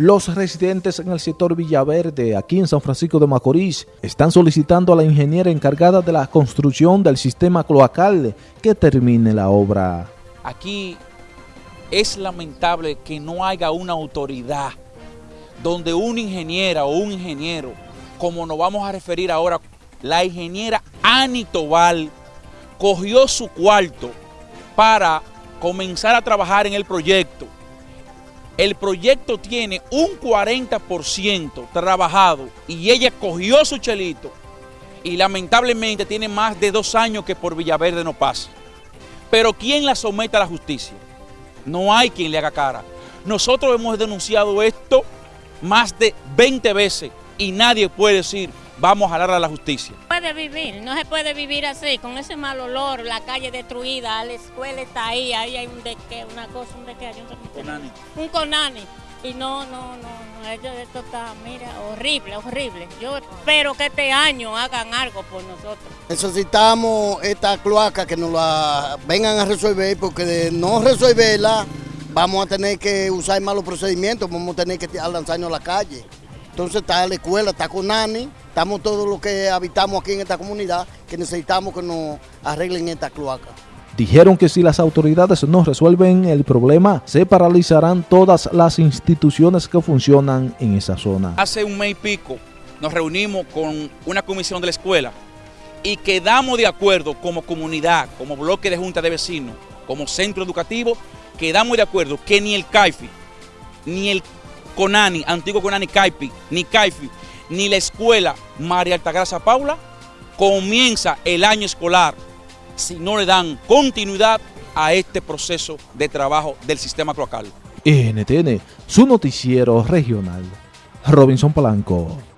Los residentes en el sector Villaverde, aquí en San Francisco de Macorís, están solicitando a la ingeniera encargada de la construcción del sistema cloacal que termine la obra. Aquí es lamentable que no haya una autoridad donde una ingeniera o un ingeniero, como nos vamos a referir ahora, la ingeniera Ani Tobal, cogió su cuarto para comenzar a trabajar en el proyecto el proyecto tiene un 40% trabajado y ella cogió su chelito y lamentablemente tiene más de dos años que por Villaverde no pasa. Pero ¿quién la somete a la justicia? No hay quien le haga cara. Nosotros hemos denunciado esto más de 20 veces y nadie puede decir vamos a hablar a la justicia. Puede vivir, no se puede vivir así, con ese mal olor, la calle destruida, la escuela está ahí, ahí hay un deque, una cosa, un deque, un conani. Un conani. Y no, no, no, esto está, mira, horrible, horrible. Yo espero que este año hagan algo por nosotros. Necesitamos esta cloaca que nos la vengan a resolver, porque de no resolverla, vamos a tener que usar malos procedimientos, vamos a tener que lanzarnos a la calle. Entonces está la escuela, está con Nani, estamos todos los que habitamos aquí en esta comunidad que necesitamos que nos arreglen esta cloaca. Dijeron que si las autoridades no resuelven el problema, se paralizarán todas las instituciones que funcionan en esa zona. Hace un mes y pico nos reunimos con una comisión de la escuela y quedamos de acuerdo como comunidad, como bloque de junta de vecinos, como centro educativo, quedamos de acuerdo que ni el CAIFI, ni el CONANI, antiguo CONANI CAIPI, ni CAIFI, ni la escuela María Altagracia Paula comienza el año escolar si no le dan continuidad a este proceso de trabajo del sistema cloacal. NTN, su noticiero regional. Robinson Polanco.